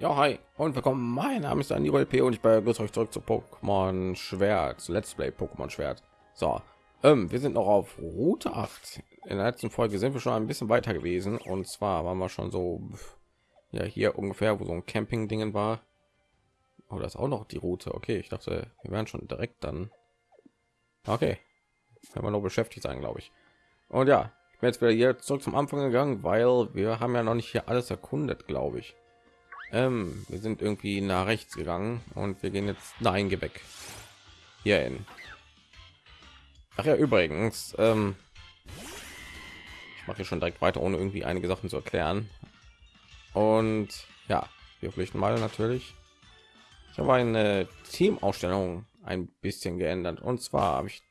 Ja, hi und willkommen. Mein Name ist Daniel P. und ich begrüße euch zurück zu Pokémon Schwert, Let's Play Pokémon Schwert. So, ähm, wir sind noch auf Route 8. In der letzten Folge sind wir schon ein bisschen weiter gewesen und zwar waren wir schon so, ja, hier ungefähr, wo so ein Camping-Dingen war. Oh, das ist auch noch die Route. Okay, ich dachte, wir wären schon direkt dann. Okay, wenn wir noch beschäftigt sein, glaube ich. Und ja, ich bin jetzt wieder hier zurück zum Anfang gegangen, weil wir haben ja noch nicht hier alles erkundet, glaube ich. Ähm, wir sind irgendwie nach rechts gegangen und wir gehen jetzt nein geh weg. Hier hin. Ach ja übrigens ähm, ich mache schon direkt weiter ohne irgendwie einige sachen zu erklären. Und ja wir flüchten mal natürlich. Ich habe eine teamausstellung ein bisschen geändert. Und zwar habe ich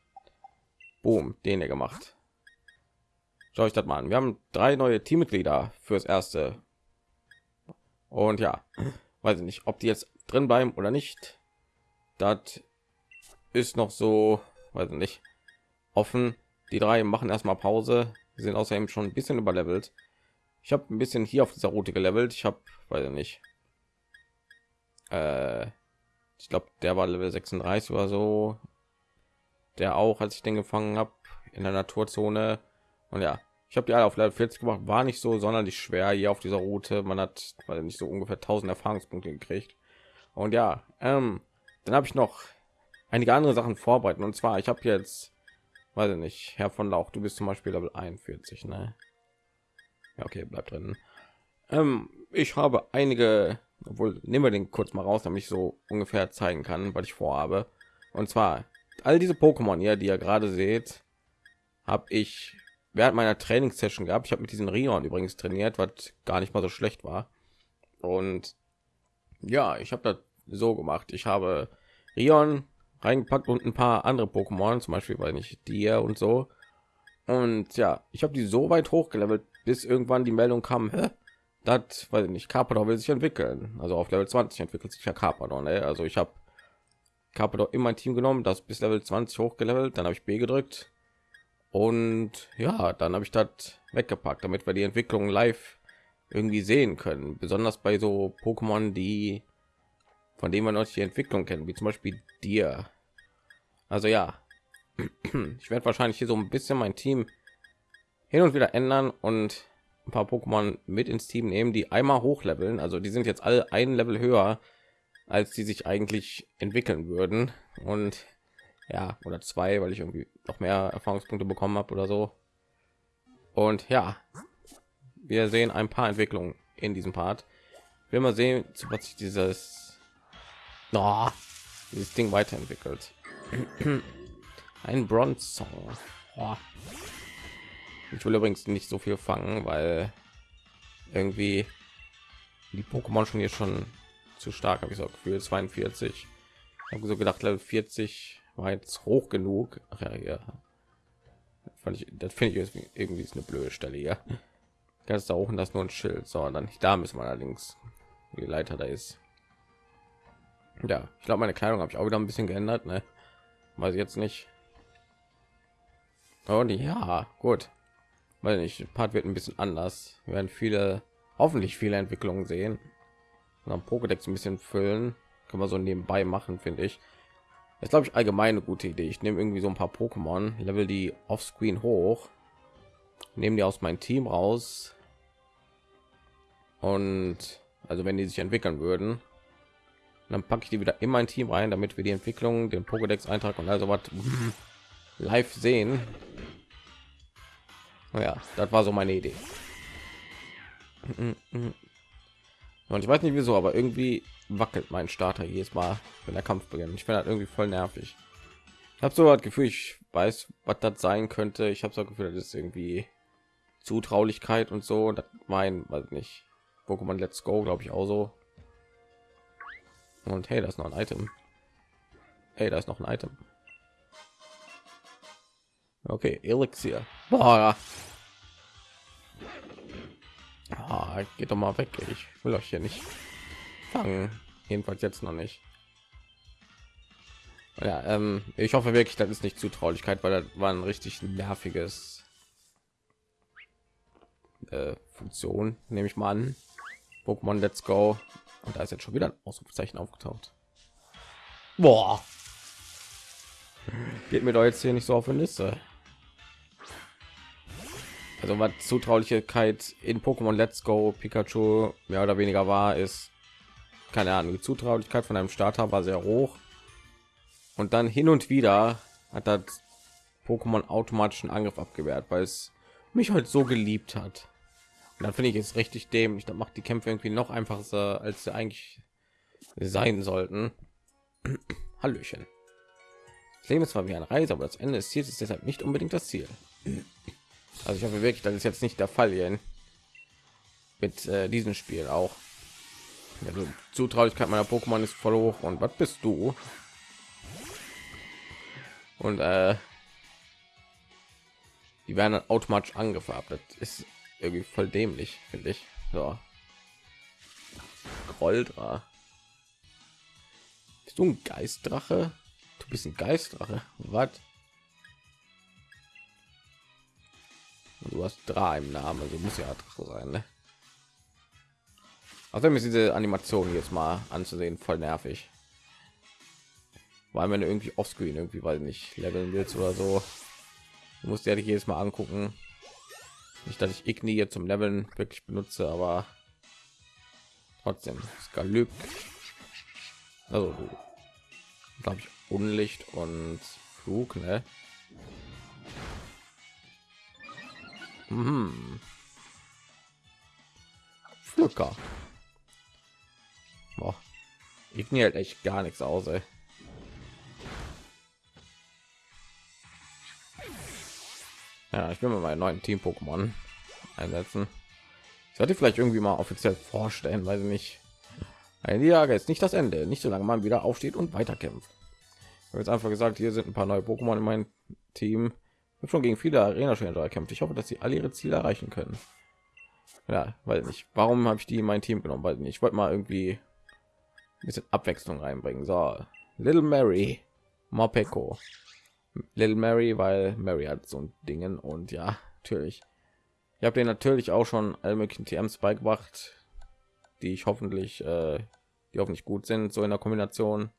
boom den gemacht. Schau ich das mal an. Wir haben drei neue Teammitglieder fürs erste und ja, weiß ich nicht, ob die jetzt drin bleiben oder nicht. Das ist noch so, weiß ich nicht, offen. Die drei machen erstmal Pause. Sie sind außerdem schon ein bisschen überlevelt. Ich habe ein bisschen hier auf dieser Route gelevelt. Ich habe, weiß ich nicht, äh, ich glaube, der war Level 36 oder so. Der auch, als ich den gefangen habe in der Naturzone. Und ja, ich habe die alle auf Level 40 gemacht, war nicht so sonderlich schwer hier auf dieser Route. Man hat weil nicht so ungefähr 1000 Erfahrungspunkte gekriegt. Und ja, ähm, dann habe ich noch einige andere Sachen vorbereiten. Und zwar, ich habe jetzt, weiß ich nicht, Herr von Lauch, du bist zum Beispiel Level 41, ne? Ja, okay, bleibt drin. Ähm, ich habe einige, obwohl nehmen wir den kurz mal raus, damit ich so ungefähr zeigen kann, was ich vorhabe. Und zwar all diese Pokémon hier, die ihr gerade seht, habe ich während meiner Trainingssession gehabt. Ich habe mit diesen Rion übrigens trainiert, was gar nicht mal so schlecht war. Und ja, ich habe das so gemacht. Ich habe Rion reingepackt und ein paar andere Pokémon, zum Beispiel weil nicht dir und so. Und ja, ich habe die so weit hochgelevelt, bis irgendwann die Meldung kam, das weil nicht Carpador will sich entwickeln. Also auf Level 20 entwickelt sich ja Carpador. Ne? Also ich habe Carpador in mein Team genommen, das bis Level 20 hochgelevelt, dann habe ich B gedrückt und ja, dann habe ich das weggepackt, damit wir die Entwicklung live irgendwie sehen können. Besonders bei so Pokémon, die von denen man noch die Entwicklung kennen, wie zum Beispiel dir. Also ja, ich werde wahrscheinlich hier so ein bisschen mein Team hin und wieder ändern und ein paar Pokémon mit ins Team nehmen, die einmal hochleveln. Also die sind jetzt alle ein Level höher, als die sich eigentlich entwickeln würden. Und ja oder zwei weil ich irgendwie noch mehr erfahrungspunkte bekommen habe oder so. Und ja wir sehen ein paar entwicklungen in diesem part. Will mal sehen was sich dieses oh, dieses ding weiterentwickelt. Ein bronze oh. ich will übrigens nicht so viel fangen weil irgendwie die pokémon schon hier schon zu stark habe ich so gefühl. 42 habe so gedacht level 40 war jetzt hoch genug. Ach ja, ja. Fand ich, das finde ich irgendwie ist eine blöde Stelle hier. Ganz da hoch das nur ein Schild, sondern da müssen wir allerdings die Leiter da ist. Ja, ich glaube, meine Kleidung habe ich auch wieder ein bisschen geändert, ne? Weiß ich jetzt nicht. Und ja, gut. Weil nicht, Part wird ein bisschen anders. Wir werden viele, hoffentlich viele Entwicklungen sehen. Und am Pokédex ein bisschen füllen. Kann man so nebenbei machen, finde ich ist glaube ich allgemein eine gute idee. Ich nehme irgendwie so ein paar pokémon level die offscreen hoch nehmen die aus meinem team raus und also wenn die sich entwickeln würden dann packe ich die wieder in mein team rein damit wir die entwicklung den pokédex eintrag und also was live sehen. Ja das war so meine idee und ich weiß nicht wieso aber irgendwie wackelt mein Starter jedes Mal, wenn der Kampf beginnt. Ich finde das irgendwie voll nervig. Ich habe so das Gefühl, ich weiß, was das sein könnte. Ich habe so das Gefühl, das ist irgendwie Zutraulichkeit und so. Das mein, weiß nicht. Pokémon Let's Go, glaube ich auch so. Und hey, das ist noch ein Item. Hey, da ist noch ein Item. Okay, Elixier. Boah. Ah, geht doch mal weg. Ich will euch hier nicht fangen. Jedenfalls jetzt noch nicht. Ja, ähm, ich hoffe wirklich, das ist nicht Zutraulichkeit, weil das war ein richtig nerviges äh, Funktion, nehme ich mal an. Pokémon Let's Go. Und da ist jetzt schon wieder ein Ausrufezeichen aufgetaucht. Boah. Geht mir doch jetzt hier nicht so auf eine Liste. Also was Zutraulichkeit in Pokémon Let's Go Pikachu mehr oder weniger war, ist keine Ahnung. Die Zutraulichkeit von einem Starter war sehr hoch. Und dann hin und wieder hat das Pokémon automatischen Angriff abgewehrt, weil es mich halt so geliebt hat. Und dann finde ich es richtig dämlich. Das macht die Kämpfe irgendwie noch einfacher, als sie eigentlich sein sollten. Hallöchen. Das Leben ist zwar wie eine Reise, aber das Ende des Ziels ist deshalb nicht unbedingt das Ziel. Also ich hoffe wirklich, das ist jetzt nicht der Fall hier mit äh, diesem Spiel auch. Die Zutraulichkeit meiner Pokémon ist voll hoch. Und was bist du? Und äh, die werden dann automatisch angefärbt. Das ist irgendwie voll dämlich, finde ich. So. Groldra. Bist du ein Geistdrache? Du bist ein Geistdrache. Was? Du hast drei im Namen, also muss ja Drache sein, ne? Also ist diese Animation jetzt mal anzusehen voll nervig. Weil wenn du irgendwie offscreen irgendwie weil nicht leveln willst oder so, du musst ja dich jedes Mal angucken. Nicht, dass ich Igni jetzt zum Leveln wirklich benutze, aber trotzdem Skalyk. Also glaube ich Unlicht und Flug, ne? Mhm. Pflücker. Boah. Igni hält echt gar nichts aus, ey. Ja, ich will mal meinen neuen Team Pokémon einsetzen. Ich sollte vielleicht irgendwie mal offiziell vorstellen, weil sie nicht. Eine Niederlage ist nicht das Ende, nicht so lange man wieder aufsteht und weiterkämpft. Ich habe jetzt einfach gesagt, hier sind ein paar neue Pokémon in meinem Team. Habe schon gegen viele Arena-Spieler gekämpft. Ich hoffe, dass sie alle ihre Ziele erreichen können. Ja, weil nicht. Warum habe ich die in mein Team genommen? Weil nicht. Ich wollte mal irgendwie ein bisschen Abwechslung reinbringen. So, Little Mary, Mopeko, Little Mary, weil Mary hat so ein Dingen und ja, natürlich. Ich habe den natürlich auch schon alle möglichen TMs beigebracht, die ich hoffentlich, äh, die hoffentlich gut sind, so in der Kombination.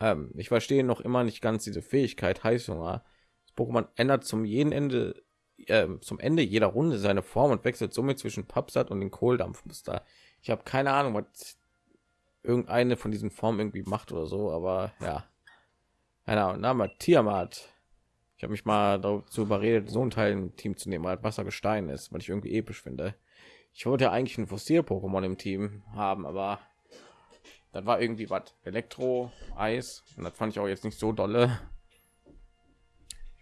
Ähm, ich verstehe noch immer nicht ganz diese Fähigkeit Heißhunger. Pokémon ändert zum jeden Ende, äh, zum Ende jeder Runde seine Form und wechselt somit zwischen Papsat und den Kohldampfmuster. Ich habe keine Ahnung, was irgendeine von diesen Formen irgendwie macht oder so, aber ja, einer Name Tiamat. Ich habe mich mal dazu überredet, so ein Teil im Team zu nehmen, weil Wasser Gestein ist, weil ich irgendwie episch finde. Ich wollte ja eigentlich ein Fossil-Pokémon im Team haben, aber das war irgendwie was Elektro, Eis und das fand ich auch jetzt nicht so dolle.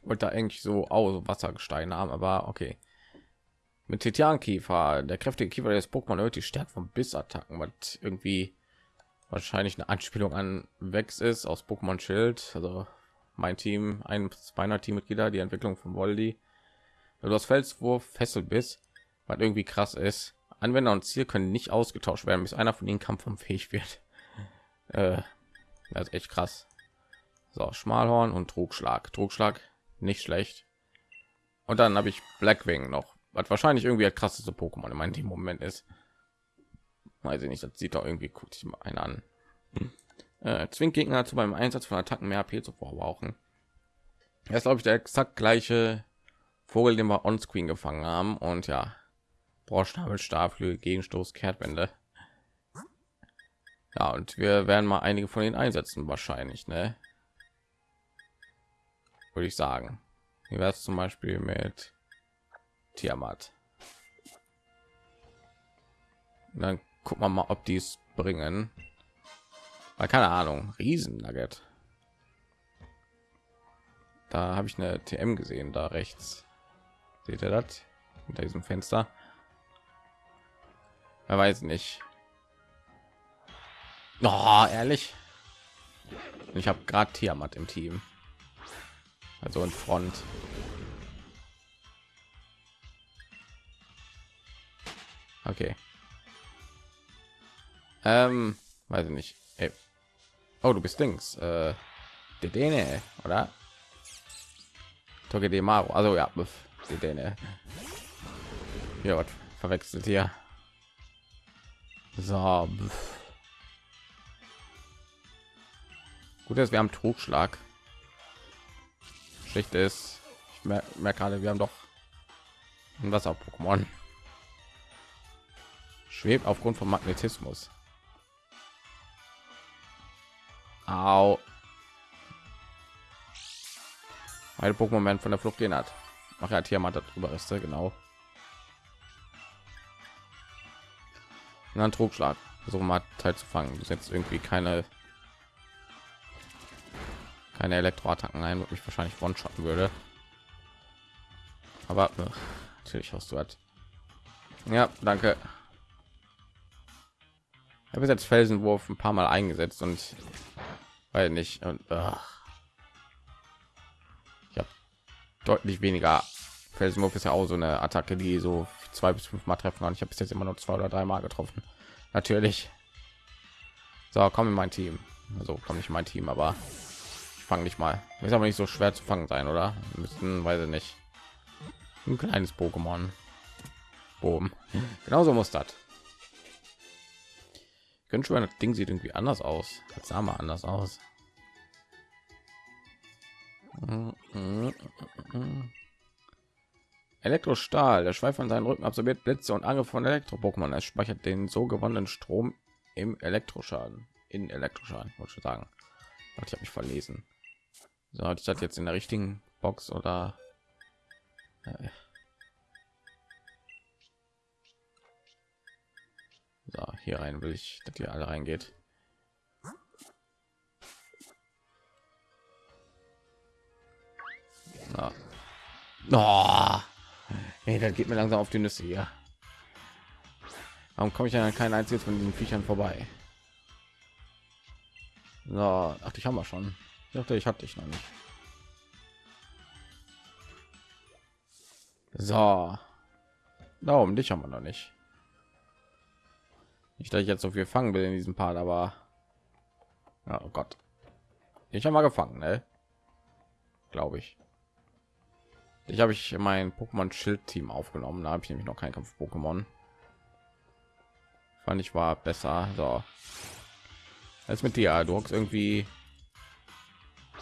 Wollte eigentlich so aus Wassergestein haben, aber okay. Mit Titankiefer, der kräftige Kiefer des Pokémon erhöht die Stärke von Bissattacken, was irgendwie wahrscheinlich eine Anspielung an Vex ist aus Pokémon Schild. Also mein Team, ein meiner Teammitglieder, die Entwicklung von Voldy. Du hast Felswurf, Fesselbiss, was irgendwie krass ist. Anwender und Ziel können nicht ausgetauscht werden, bis einer von ihnen kampfunfähig wird. Äh, das ist echt krass. So, Schmalhorn und Trugschlag. Trugschlag nicht schlecht. Und dann habe ich Blackwing noch, was wahrscheinlich irgendwie das krasseste Pokémon in meinem Moment ist weiß ich nicht das sieht doch irgendwie gut ich mal einen an äh, zwingt gegner zu beim einsatz von attacken mehr AP zu verbrauchen das ist glaube ich der exakt gleiche vogel den wir on screen gefangen haben und ja Borschnabel, Starflügel, Gegenstoß, Kehrtwende. Ja, und wir werden mal einige von den einsetzen wahrscheinlich, ne? Würde ich sagen. Wie wäre es zum Beispiel mit Tiamat? dann gucken wir mal ob die es bringen. Weil keine ahnung. Riesen nugget da habe ich eine tm gesehen da rechts. Seht ihr das? Hinter diesem fenster? Er weiß nicht. Oh, ehrlich? Ich habe gerade Tiamat im Team also in front okay ähm, weiß ich nicht Ey. oh du bist dings äh, der Däne, oder Togedemaru. Maro. Also ja, die Däne. Ja, was verwechselt hier. So. Gut, dass wir am Trugschlag. Schlecht ist, ich merke merk gerade, wir haben doch ein Wasser-Pokémon. Schwebt aufgrund von Magnetismus. Au. Meine Pokémon von der Flucht gehen hat. Ach ja, Tiamat darüber ist genau. Und dann Trugschlag. Versuchen mal Teil zu fangen. Du setzt irgendwie keine keine Elektroattacken ein, wo ich wahrscheinlich one shotten würde. Aber ach, natürlich hast du hat. Ja, danke. Ich habe jetzt Felsenwurf ein paar Mal eingesetzt und weil nicht und ach. ich habe deutlich weniger Felsenwurf ist ja auch so eine Attacke, die so zwei bis fünf Mal treffen kann. Ich habe bis jetzt immer nur zwei oder drei Mal getroffen. Natürlich. So, komm in mein Team. Also komm nicht in mein Team, aber ich fange nicht mal. Ist aber nicht so schwer zu fangen sein, oder? müssten, weiß ich nicht. Ein kleines Pokémon. Boom. Genauso muss das. Können schon, das Ding sieht irgendwie anders aus. Das sah mal anders aus. Elektrostahl. Der Schweif an seinen Rücken absorbiert Blitze und Angriff von Elektro-Pokémon. Es speichert den so gewonnenen Strom im Elektroschaden. In Elektroschaden, wollte ich sagen. Ich habe mich verlesen. So, hatte ich das jetzt in der richtigen Box oder? Äh. So, hier rein will ich, dass ihr alle reingeht. Na. Oh. Hey, das geht mir langsam auf die Nüsse hier. Warum komme ich an kein einziges von diesen Viechern vorbei? So, ach, ich haben wir schon. Ich dachte, ich hatte dich noch nicht. So. Da um dich haben wir noch nicht. Nicht, dass ich jetzt so viel fangen will in diesem Part, aber oh Gott. Ich habe mal gefangen, ne? Glaube ich. Ich habe ich mein Pokémon Schild Team aufgenommen. Da habe ich nämlich noch kein Kampf Pokémon. Fand ich war besser. So. Als mit dir, du hockst irgendwie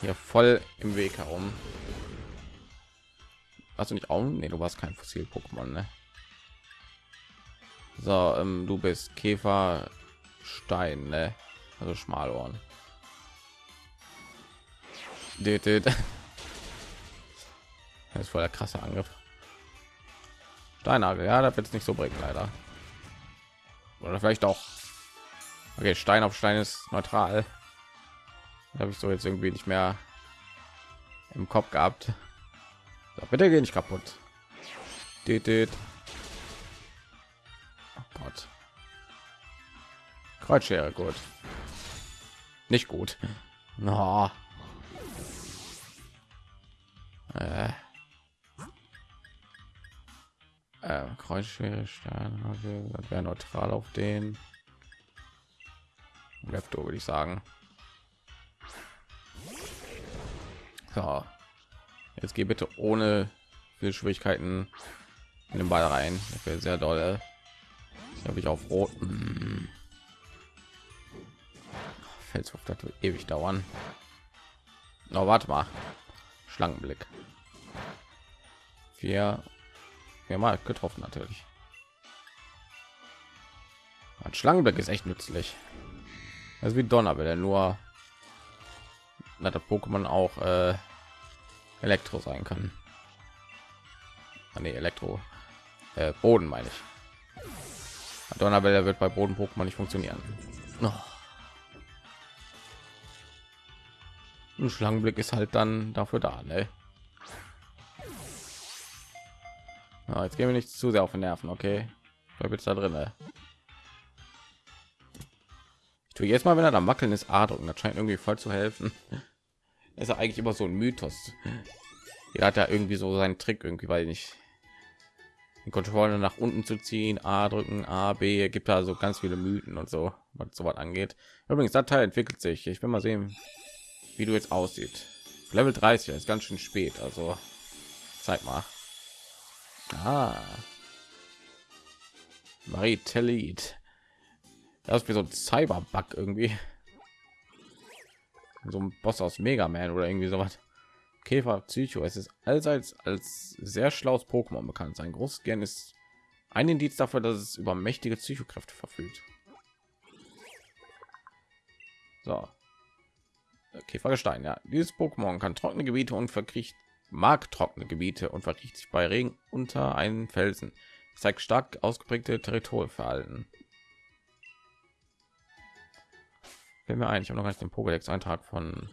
hier voll im Weg herum. Hast du nicht auch? Nee, du warst kein Fossil Pokémon, ne? So, ähm, du bist Käfer Stein, ne? Also Schmalohren. Das ist voll der krasse Angriff. Steinagel, ja, das wird es nicht so bringen, leider. Oder vielleicht auch. Okay, Stein auf Stein ist neutral. Habe ich so jetzt irgendwie nicht mehr im Kopf gehabt. So, bitte geh nicht kaputt. Oh Gott. Kreuzschere, gut. Nicht gut. No. Äh. Äh, Kreuzschere, wäre neutral auf den. Lepto würde ich sagen. So. Jetzt geh bitte ohne viel Schwierigkeiten in den Ball rein. Das wäre sehr doll. habe ich auf rot. Hm. Felswurf, das wird ewig dauern. Na, warte mal. Schlangenblick. Vier, viermal getroffen natürlich. Ein Schlangenblick ist echt nützlich. Also wie Donnerwelle, nur dass das Pokémon auch äh, Elektro sein kann. Ah, nee, Elektro äh, Boden meine ich. Donnerwelle wird bei Boden Pokémon nicht funktionieren. Oh. Ein Schlangenblick ist halt dann dafür da, ne? Ja, jetzt gehen wir nicht zu sehr auf den Nerven, okay? Bleib jetzt da drin. Ne? Tue jetzt mal, wenn er da wackeln ist, A drücken. Das scheint irgendwie voll zu helfen ist ja eigentlich immer so ein Mythos. Er hat ja irgendwie so seinen Trick irgendwie, weil nicht den Controller nach unten zu ziehen, A drücken, A, B, gibt da so ganz viele Mythen und so, was so was angeht. Übrigens, das Teil entwickelt sich. Ich will mal sehen, wie du jetzt aussieht. Level 30 ist ganz schön spät, also zeig mal. Ah. Marie Tellit. Das ist wie so ein Cyberbug irgendwie. so ein Boss aus Mega Man oder irgendwie sowas. Käfer Psycho. Es ist allseits als sehr schlaues Pokémon bekannt. Sein großes ist ein Indiz dafür, dass es über mächtige Psychokräfte verfügt. So. Käfergestein, ja. Dieses Pokémon kann trockene Gebiete und verkriecht mag trockene Gebiete und verkriecht sich bei Regen unter einen Felsen. Zeigt stark ausgeprägte Territorialverhalten. Fällt mir ein, ich habe noch gar nicht den Pokédex-Eintrag von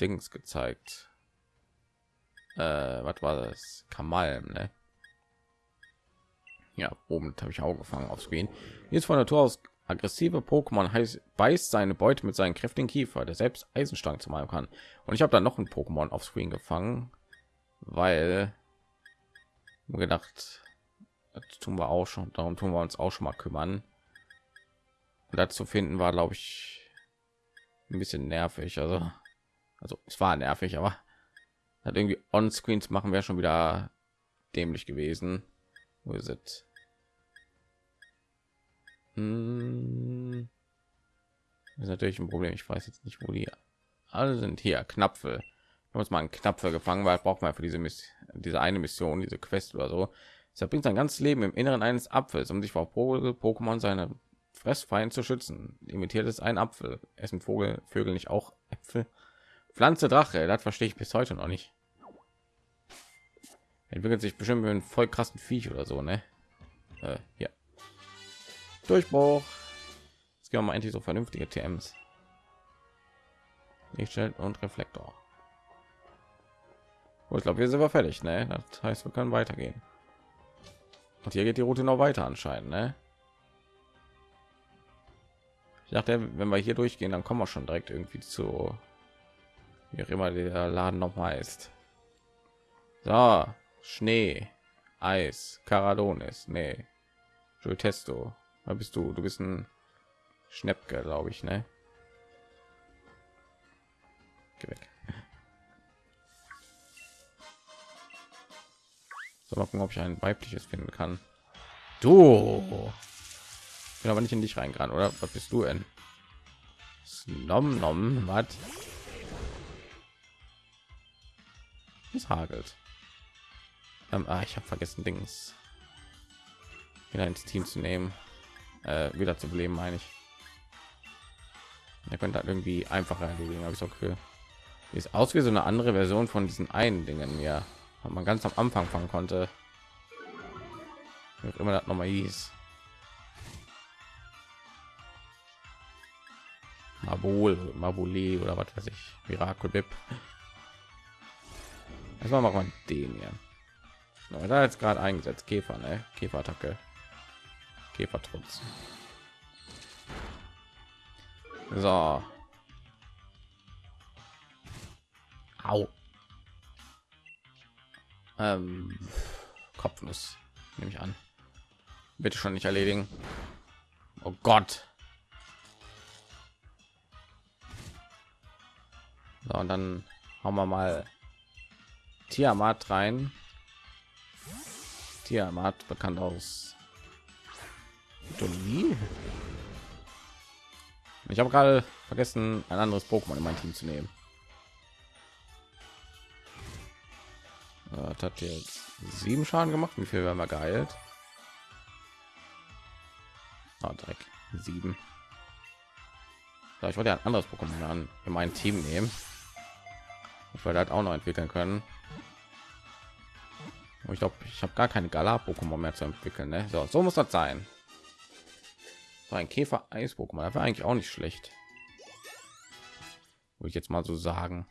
Dings gezeigt. Äh, was war das? Kamalm, ne? Ja, oben habe ich auch gefangen auf Screen. Jetzt von Natur aus aggressive Pokémon heißt beißt seine Beute mit seinen kräftigen Kiefer, der selbst Eisenstangen zu malen kann. Und ich habe dann noch ein Pokémon auf Screen gefangen, weil gedacht, das tun wir auch schon. Darum tun wir uns auch schon mal kümmern. Und dazu finden war, glaube ich, ein bisschen nervig. Also, also es war nervig, aber hat irgendwie on Screens machen wäre schon wieder dämlich gewesen. Wo ist es? Hm. Ist natürlich ein Problem. Ich weiß jetzt nicht, wo die alle sind. Hier Knapfe. Uns mal einen Knapfe gefangen, weil braucht man für diese Miss diese eine Mission, diese Quest oder so. Er bringt sein ganzes Leben im Inneren eines Apfels, um sich vor Pokémon seine Fressfeind zu schützen. Imitiert es ein Apfel. Essen Vogel, Vögel nicht auch Äpfel? Pflanze Drache, das verstehe ich bis heute noch nicht. Entwickelt sich bestimmt mit einem voll krassen Viech oder so, ne? Äh, ja. Durchbruch. Jetzt gehen wir mal endlich so vernünftige TMs. Lichtscheld und Reflektor. Oh, ich glaube, wir sind wir fertig, ne? Das heißt, wir können weitergehen. Und hier geht die Route noch weiter anscheinend, ne? Ich dachte, wenn wir hier durchgehen, dann kommen wir schon direkt irgendwie zu wie auch immer der Laden noch mal ist. So, Schnee, Eis, Caradonis, nee, Testo. Da bist du, du bist ein Schnäppke, glaube ich, ne? Geh weg. So, mal gucken, ob ich ein weibliches finden kann. Du. Bin aber nicht in dich reingerannt, oder? Was bist du denn? Nom nom, was? Es hagelt. Ähm, ah, ich habe vergessen, Dings wieder ins Team zu nehmen äh, wieder zu beleben, meine ich. Er könnte halt irgendwie einfacher erledigen, habe ich so Gefühl. Ist aus wie so eine andere Version von diesen einen Dingen, ja, man ganz am Anfang fangen konnte. Immer das noch mal hieß. Mabul, Mabuli oder was weiß ich, Miracle Bip. Erstmal machen wir den hier. No, da jetzt gerade eingesetzt, Käfer, ne? Käferattacke. Käfertrutz. So. Au. Ähm, Kopfnuss nehme ich an. Bitte schon nicht erledigen. Oh Gott. So, und dann haben wir mal Tiamat rein. Tiamat bekannt aus Dolly. Ich habe gerade vergessen, ein anderes Pokémon in mein Team zu nehmen. Das hat jetzt sieben Schaden gemacht. Wie viel werden wir geheilt? Oh, Dreck. Sieben. Ich wollte ein anderes Pokémon in mein Team nehmen. Ich wollte halt auch noch entwickeln können. ich glaube, ich habe gar keine Galar-Pokémon mehr zu entwickeln. Ne? So, so muss das sein. So ein Käfer Eis Pokémon, war eigentlich auch nicht schlecht. Würde ich jetzt mal so sagen.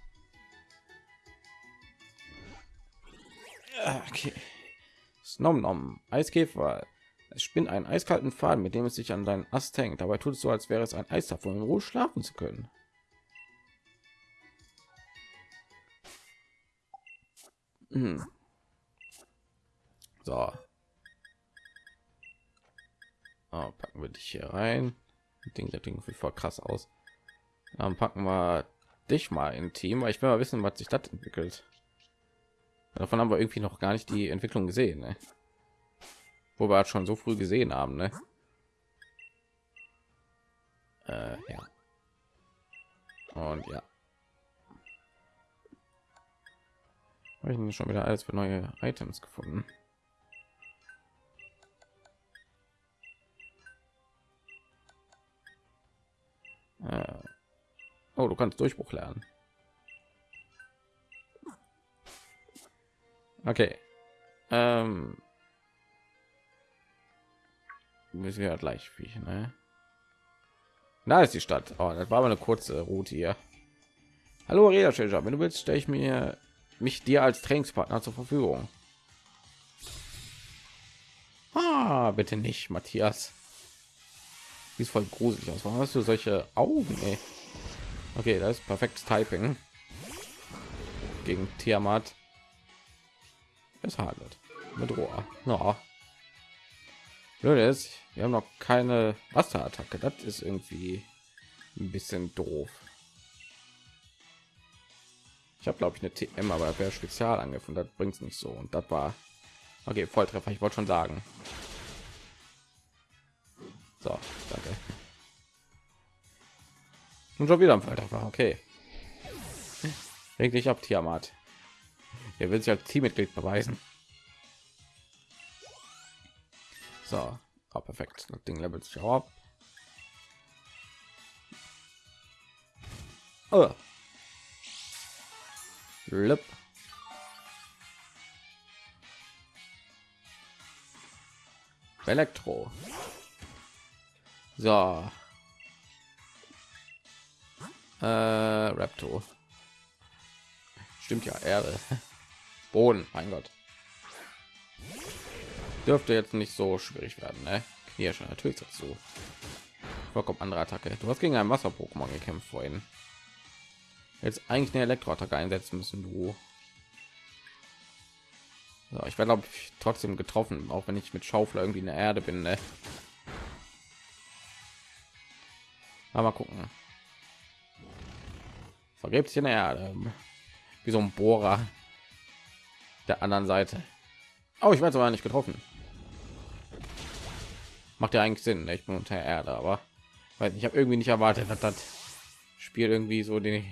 Okay. Snom nom. Eiskäfer. Es spinnt einen eiskalten Faden, mit dem es sich an deinen Ast hängt. Dabei tut es so, als wäre es ein Eis davon, in Ruhe schlafen zu können. Hm. So, Oh, packen wir dich hier rein. Ding, der Ding sieht voll krass aus. Dann packen wir dich mal in Team, weil ich will mal wissen, was sich das entwickelt. Davon haben wir irgendwie noch gar nicht die Entwicklung gesehen, ne? wo wir halt schon so früh gesehen haben, ne? Äh, ja. Und ja. Habe ich schon wieder alles für neue Items gefunden. Äh. Oh, du kannst Durchbruch lernen. Okay. Ähm. Müssen wir ja gleich wie, ne? Da ist die Stadt. Oh, das war aber eine kurze Route hier. Hallo Reda wenn du willst, stelle ich mir mich dir als Trainingspartner zur Verfügung. Ah, bitte nicht, Matthias. Sieht voll gruselig aus. Warum hast du solche Augen? Ey? Okay, das ist perfektes Typing gegen Tiamat. Es handelt mit Rohr. No. Ist, wir haben noch keine Wasserattacke. Das ist irgendwie ein bisschen doof. Ich habe glaube ich eine TM, aber wer Spezialangriff und das bringt es nicht so. Und das war okay, Volltreffer. Ich wollte schon sagen. So, danke. Und schon wieder ein Volltreffer. Okay. Reg dich ab, Tiamat. Er will sich als Teammitglied beweisen. So, oh, perfekt. Das Ding levelt sich auch ab. Oh. Lip. Elektro. So. Äh, Raptor. Stimmt ja, Erde. Boden, mein Gott. Dürfte jetzt nicht so schwierig werden, ne? Schon natürlich dazu. Vollkommen andere Attacke. Du hast gegen ein Wasser-Pokémon gekämpft vorhin. Jetzt eigentlich eine Elektroattacke einsetzen müssen, du. So, ich werde glaube ich trotzdem getroffen, auch wenn ich mit Schaufel irgendwie in der Erde bin. Ne? mal gucken. Vergräbt sich in der Erde wie so ein Bohrer der anderen Seite. Oh, ich werde aber nicht getroffen. Macht ja eigentlich Sinn, ne? ich bin unter Erde, aber weil ich habe irgendwie nicht erwartet, dass das Spiel irgendwie so die,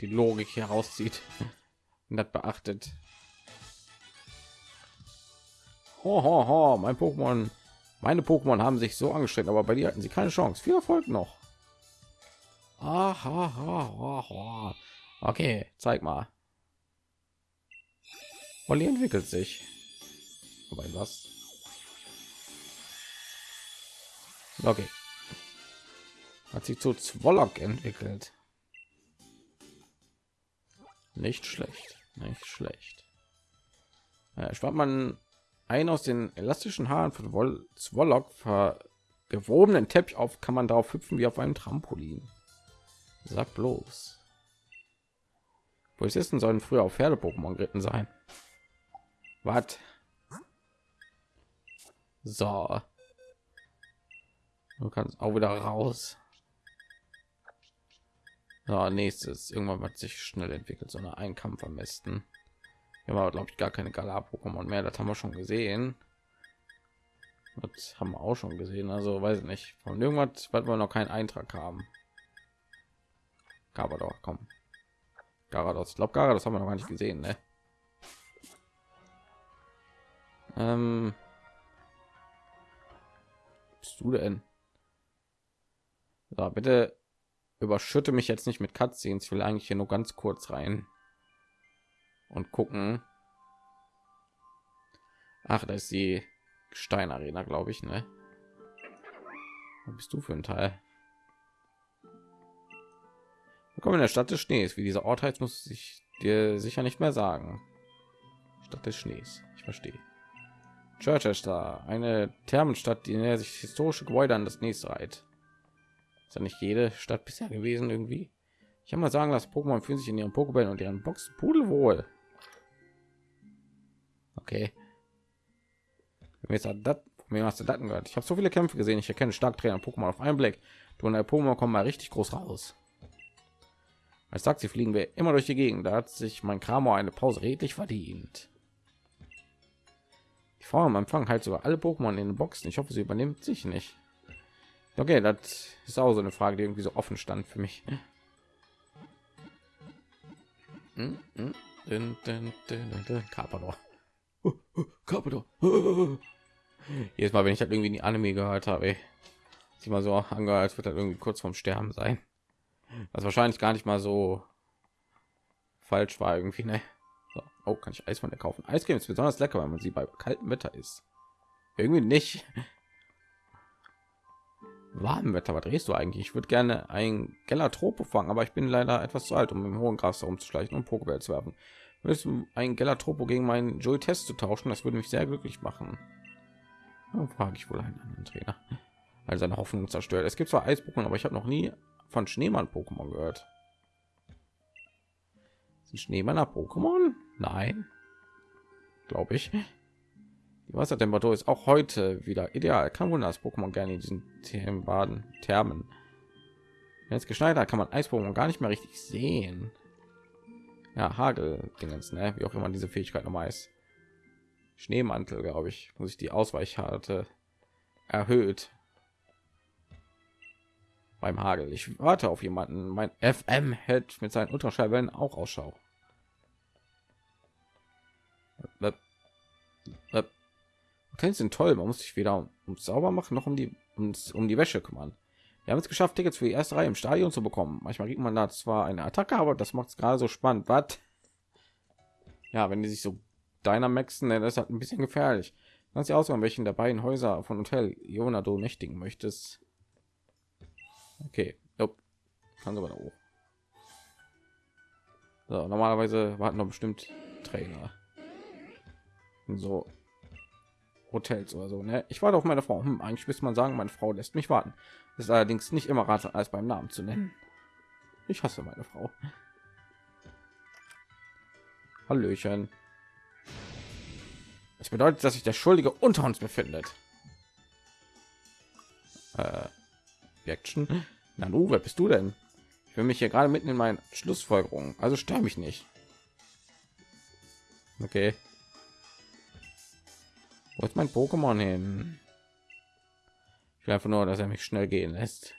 die Logik herauszieht und das beachtet. Ho, ho, ho, mein Pokémon, meine Pokémon haben sich so angestrengt, aber bei dir hatten sie keine Chance. Viel Erfolg noch. Aha, okay, zeig mal. Olli entwickelt sich. Aber was? Okay. Hat sich zu Zwollock entwickelt. Nicht schlecht, nicht schlecht. Ja, spart man ein aus den elastischen Haaren von Woll Zwollock gewobenen Teppich auf, kann man darauf hüpfen wie auf einem Trampolin. Sag bloß. Polizisten sollen früher auf Pferde-Pokémon geritten sein. Was? So. Du kannst auch wieder raus. Ja, nächstes irgendwann wird sich schnell entwickelt, sondern ein Kampf am besten. Ja, aber glaube ich gar keine Galar-Pokémon mehr. Das haben wir schon gesehen. Das haben wir auch schon gesehen. Also weiß ich nicht. Von irgendwas wird wir noch keinen Eintrag haben. Garados, komm. Garados. Ich glaube, Garados haben wir noch gar nicht gesehen, ne? Ähm, bist du denn? So, bitte überschütte mich jetzt nicht mit Cutscenes. Ich will eigentlich hier nur ganz kurz rein und gucken. Ach, da ist die Steinarena, glaube ich, ne? Was bist du für ein Teil? Willkommen in der Stadt des Schnees. Wie dieser Ort heißt, muss ich dir sicher nicht mehr sagen. Stadt des Schnees. Ich verstehe. Chichester, eine Thermenstadt, die näher sich historische Gebäude an das nächste reiht. Ist ja nicht jede Stadt bisher gewesen irgendwie. Ich habe mal sagen, dass Pokémon fühlen sich in ihren Pokébällen und ihren Boxen pudelwohl. Okay. Mir hast du Daten gehört. Ich habe so viele Kämpfe gesehen. Ich erkenne stark Trainer Pokémon auf einen Blick. Du und der Pokémon kommen mal richtig groß raus. Als Taxi fliegen wir immer durch die Gegend. Da hat sich mein Kramo eine Pause redlich verdient. Die Frau am Empfang halt sogar alle Pokémon in den Boxen. Ich hoffe, sie übernimmt sich nicht. Okay, das ist auch so eine Frage, die irgendwie so offen stand für mich. Carpador. Jedes Mal, wenn ich halt irgendwie die Anime gehört habe, sich mal so angehört, als wird halt irgendwie kurz vorm Sterben sein. Was wahrscheinlich gar nicht mal so falsch war irgendwie, ne? So. Oh, kann ich Eis von der kaufen? Eiscreme ist besonders lecker, wenn man sie bei kaltem Wetter ist. Irgendwie nicht. Warm Wetter, was drehst du eigentlich? Ich würde gerne ein Gelatropo fangen, aber ich bin leider etwas zu alt, um im hohen Gras herumzuschleichen und Pokéball zu werfen. Willst du ein Gelatropo gegen meinen Joey Test zu tauschen? Das würde mich sehr glücklich machen. Dann frage ich wohl einen anderen Trainer. Also seine Hoffnung zerstört. Es gibt zwar Eis-Pokémon, aber ich habe noch nie von Schneemann-Pokémon gehört. Sind Schneemanner Pokémon? Nein. Glaube ich. Die Wassertemperatur ist auch heute wieder ideal. Kann wohl das Pokémon gerne in diesen Themen baden, Thermen. Wenn es geschneit hat, kann man Eis-Pokémon gar nicht mehr richtig sehen. Ja, Hagel, Dingens, ne? Wie auch immer diese Fähigkeit nochmal ist. Schneemantel, glaube ich, muss ich die Ausweichharte erhöht beim Hagel. Ich warte auf jemanden. Mein FM hält mit seinen Ultraschallwellen auch Ausschau. Hotels sind toll. Man muss sich weder um, sauber machen noch um die uns um die Wäsche kümmern. Wir haben es geschafft, Tickets für die erste Reihe im Stadion zu bekommen. Manchmal kriegt man da zwar eine Attacke, aber das macht es gerade so spannend. Was? Ja, wenn die sich so Dynamaxen, ne, das ist halt ein bisschen gefährlich. Lass sie auswählen, welchen der beiden Häuser von Hotel Jonado nächtigen möchtest. Okay, nope. kann sogar hoch. So, normalerweise warten noch bestimmt Trainer. So Hotels oder so. Ne? Ich warte auf meine Frau. Hm, eigentlich müsste man sagen, meine Frau lässt mich warten. Das ist allerdings nicht immer ratsam, als beim Namen zu nennen. Ich hasse meine Frau. Hallöchen. Das bedeutet, dass sich der Schuldige unter uns befindet. Äh, Action. Na du, wer bist du denn? Ich will mich hier gerade mitten in meinen Schlussfolgerungen. Also stör mich nicht. Okay. Wo ist mein Pokémon hin? Ich will einfach nur, dass er mich schnell gehen lässt.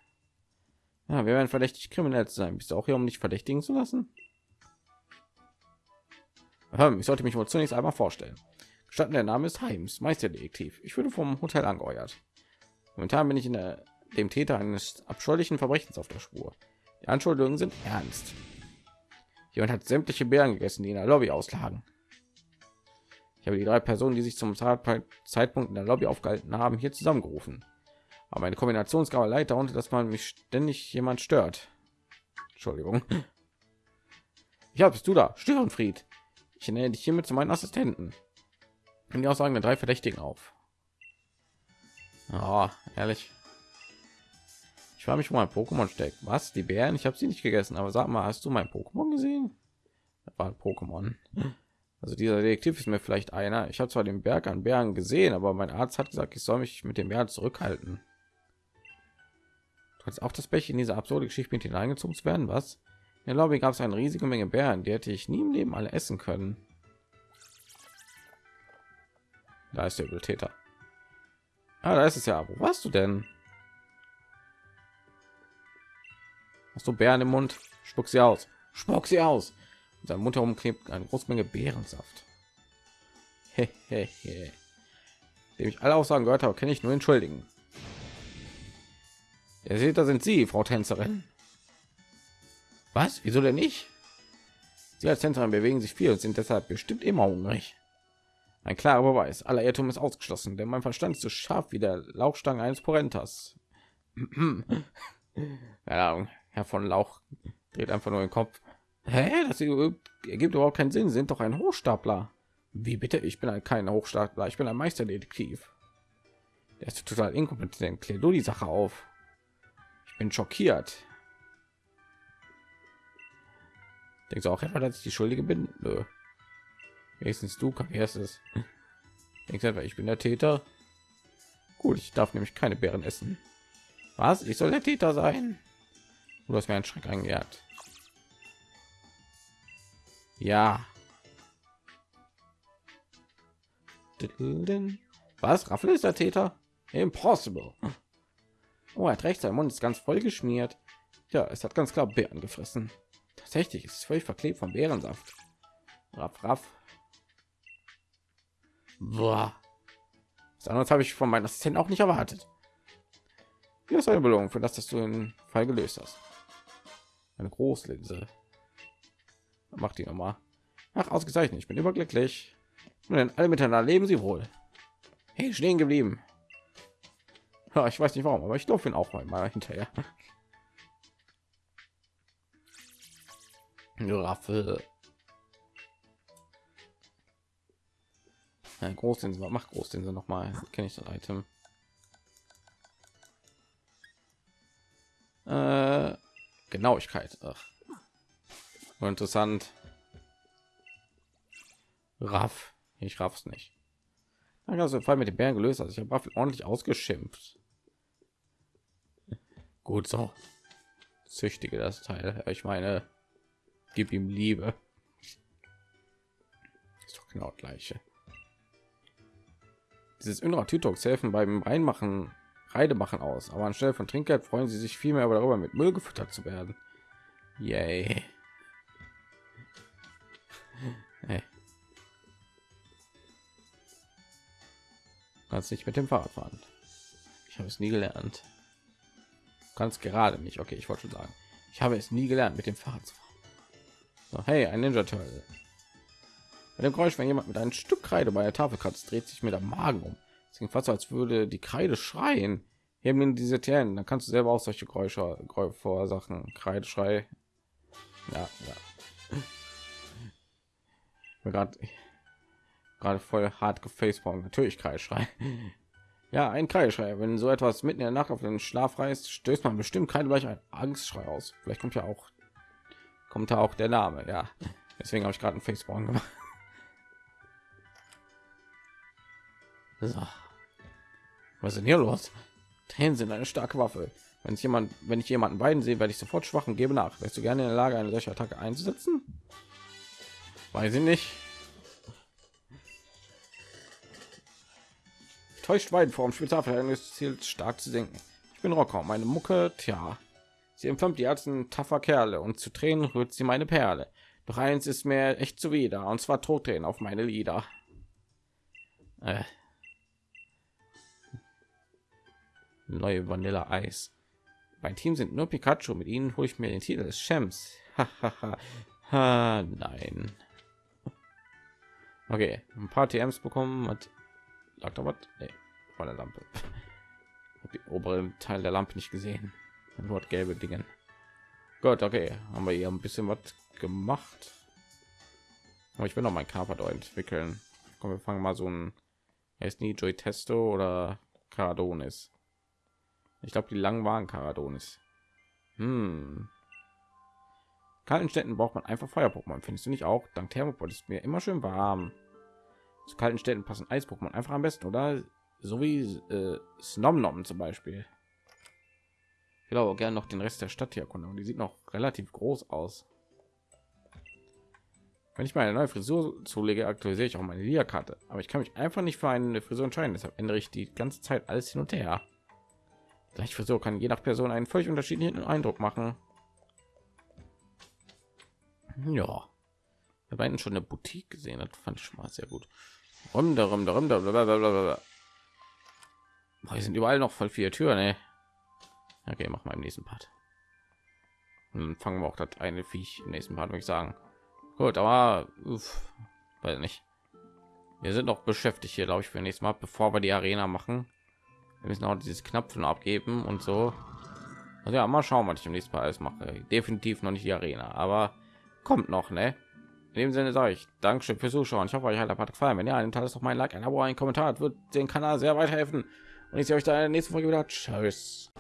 Ja, wir werden verdächtig kriminell zu sein. Bist du auch hier, um nicht verdächtigen zu lassen? Ich sollte mich wohl zunächst einmal vorstellen. Gestatten, der Name ist Heims, Meisterdetektiv. Ich wurde vom Hotel angeheuert. Momentan bin ich in der dem Täter eines abscheulichen Verbrechens auf der Spur. Die Anschuldigungen sind ernst. Jemand hat sämtliche Bären gegessen, die in der Lobby auslagen. Ich habe die drei Personen, die sich zum Zeitpunkt in der Lobby aufgehalten haben, hier zusammengerufen. Aber eine Kombinationsgabe leid darunter, dass man mich ständig jemand stört. Entschuldigung. Ja, bist du da? Störenfried. Ich nenne dich hiermit zu meinen Assistenten. Und die Aussagen der drei Verdächtigen auf. Oh, ehrlich. Ich frage mich, wo mein Pokémon steckt. Was? Die Bären? Ich habe sie nicht gegessen. Aber sag mal, hast du mein Pokémon gesehen? Das war ein Pokémon. Also dieser Detektiv ist mir vielleicht einer. Ich habe zwar den Berg an Bären gesehen, aber mein Arzt hat gesagt, ich soll mich mit dem Bären zurückhalten. Du hast auch das Pech, in diese absurde Geschichte mit hineingezogen zu werden. Was? In der Lobby gab es eine riesige Menge Bären, die hätte ich nie im Leben alle essen können. Da ist der Übeltäter. Ah, da ist es ja. Wo warst du denn? Hast du Bären im Mund? Spuck sie aus. Spuck sie aus. In seinem Mund herum klebt eine große Menge he. Dem ich alle Aussagen gehört habe, kann ich nur entschuldigen. Ihr seht, da sind Sie, Frau Tänzerin. Was? Wieso denn nicht? Sie als Tänzerin bewegen sich viel und sind deshalb bestimmt immer hungrig. Ein klarer Beweis. Aller Irrtum ist ausgeschlossen, denn mein Verstand ist so scharf wie der Lauchstange eines Porentas. Keine. Herr von Lauch dreht einfach nur den Kopf. Hä? Das ergibt überhaupt keinen Sinn. Sie sind doch ein Hochstapler. Wie bitte? Ich bin ein kein Hochstapler. Ich bin ein Meisterdetektiv. Der ist total inkompetent. Klär du die Sache auf. Ich bin schockiert. Denkst du auch etwa, dass ich die Schuldige bin? Nö. Wenigstens du kapierst es. Denkst du etwa, ich bin der Täter? Gut, ich darf nämlich keine Bären essen. Was? Ich soll der Täter sein? Du hast mir einen Schreck eingejagt. Ja. Was? Raffel ist der Täter? Impossible. Oh, er hat recht, sein Mund ist ganz voll geschmiert. Ja, es hat ganz klar Bären gefressen. Tatsächlich ist es völlig verklebt vom Bärensaft. Raff, raff. Boah. Das andere habe ich von meinen Assistenten auch nicht erwartet. Hier ist eine Belohnung für das, dass du den Fall gelöst hast. Eine Großlinse. Mach die noch mal. Ach, ausgezeichnet. Ich bin überglücklich. Denn alle miteinander leben sie wohl. Hey, stehen geblieben. Ja, ich weiß nicht warum, aber ich durfte ihn auch mal, hinterher. Raffel. Ja, Großinse, mach Großinse noch mal. Kenne ich das Item. Äh, Genauigkeit. Ach. Interessant. Raff. Ich raff's nicht. Dann hast du Fall mit dem Bären gelöst. Also ich habe Waffel ordentlich ausgeschimpft. Gut so. Züchtige das Teil. Ich meine, gib ihm Liebe. Ist doch genau das gleiche. Dieses innere Tütox helfen beim Reinmachen, Reide machen aus, aber anstelle von Trinkgeld freuen sie sich vielmehr darüber, mit Müll gefüttert zu werden. Yay. Hey. kannst nicht mit dem Fahrrad fahren. Ich habe es nie gelernt. Kannst gerade nicht. Okay, ich wollte schon sagen, ich habe es nie gelernt, mit dem Fahrrad zu fahren. So, hey, ein Ninja Turtle. Bei dem Geräusch, wenn jemand mit einem Stück Kreide bei der Tafel kratzt, dreht sich mir der Magen um. Es klingt fast als würde die Kreide schreien. Hier haben diese Tieren, dann kannst du selber auch solche Geräusche verursachen. Kreideschrei. Ja, ja. Gerade gerade voll hart gefacebaum natürlich Kreischrei. Ja, ein Kreischrei. Wenn so etwas mitten in der Nacht auf den Schlaf reißt, stößt man bestimmt kein gleich ein Angstschrei aus. Vielleicht kommt ja auch kommt da auch der Name. Ja, deswegen habe ich gerade einen Facebaum gemacht. So. Was ist denn hier los? Tränen sind eine starke Waffe. Wenn es jemand, wenn ich jemanden beiden sehe, werde ich sofort schwach und gebe nach. Wärst du gerne in der Lage, eine solche Attacke einzusetzen? Weiß ich nicht. Täuscht weit vor dem Spezialverhältnis Ziel stark zu senken. Ich bin Rocker, meine Mucke, tja. Sie empfängt die Ärzten taffer Kerle und zu Tränen rührt sie meine Perle. Doch eins ist mir echt zuwider, und zwar Todtränen auf meine Lieder. Äh. Neue Vanille Eis. Mein Team sind nur Pikachu. Mit ihnen hole ich mir den Titel des Champs. ha, nein. Okay, ein paar TMs bekommen. Hat lag da was? Nee, vor der Lampe. Hab die oberen Teil der Lampe nicht gesehen. Nur gelbe Dingen. Gott, okay, haben wir hier ein bisschen was gemacht. Aber ich will noch mein Carpador entwickeln. Komm, wir fangen mal so ein ist nie Joy Testo oder Caradonis. Ich glaube, die langen waren Caradonis. Hm. Kalten Städten braucht man einfach Feuer-Pokémon, findest du nicht auch? Dank Thermopol ist mir immer schön warm. Zu kalten Städten passen Eis-Pokémon einfach am besten, oder? So wie äh, Snomnom zum Beispiel. Ich glaube gerne noch den Rest der Stadt hier erkunden. Die sieht noch relativ groß aus. Wenn ich meine neue Frisur zulege, aktualisiere ich auch meine Liga-Karte. Aber ich kann mich einfach nicht für eine Frisur entscheiden. Deshalb ändere ich die ganze Zeit alles hin und her. Gleich Frisur kann je nach Person einen völlig unterschiedlichen Eindruck machen. Ja, wir beiden schon eine Boutique gesehen. Das fand ich schon mal sehr gut. Rum, darum, darum, blablabla. Hier sind überall noch voll viele Türen. Ey. Okay, mach mal im nächsten Part. Und dann fangen wir auch das eine Viech im nächsten Part, würde ich sagen. Gut, aber uff, weiß nicht. Wir sind noch beschäftigt hier, glaube ich, für nächstes Mal, bevor wir die Arena machen. Wir müssen auch dieses Knöpfen abgeben und so. Also ja, mal schauen, was ich im nächsten Mal alles mache. Definitiv noch nicht die Arena, aber kommt noch, ne? In dem Sinne sage ich Dankeschön fürs Zuschauen. Ich hoffe, euch hat der Part gefallen. Wenn ja, dann ist doch mein Like, ein Abo, ein Kommentar. Das wird den Kanal sehr weiterhelfen. Und ich sehe euch da in der nächsten Folge wieder. Tschüss.